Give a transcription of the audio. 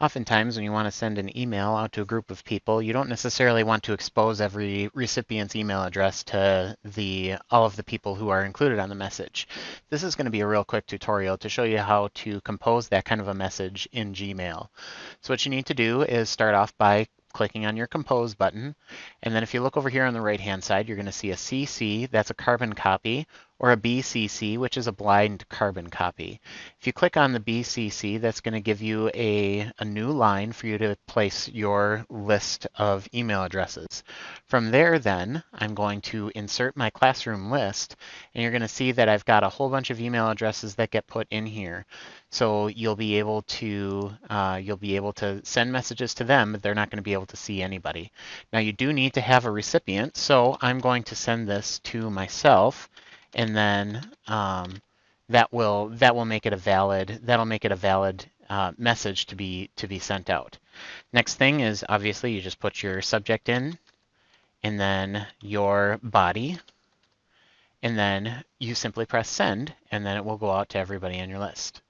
Oftentimes, when you want to send an email out to a group of people, you don't necessarily want to expose every recipient's email address to the all of the people who are included on the message. This is going to be a real quick tutorial to show you how to compose that kind of a message in Gmail. So what you need to do is start off by clicking on your Compose button. And then if you look over here on the right-hand side, you're going to see a CC, that's a carbon copy, or a BCC, which is a blind carbon copy. If you click on the BCC, that's going to give you a, a new line for you to place your list of email addresses. From there then, I'm going to insert my classroom list, and you're going to see that I've got a whole bunch of email addresses that get put in here. So you'll be able to uh, you'll be able to send messages to them, but they're not going to be able to see anybody. Now you do need to have a recipient, so I'm going to send this to myself and then um, that will that will make it a valid that'll make it a valid uh, message to be to be sent out. Next thing is obviously you just put your subject in, and then your body, and then you simply press send, and then it will go out to everybody on your list.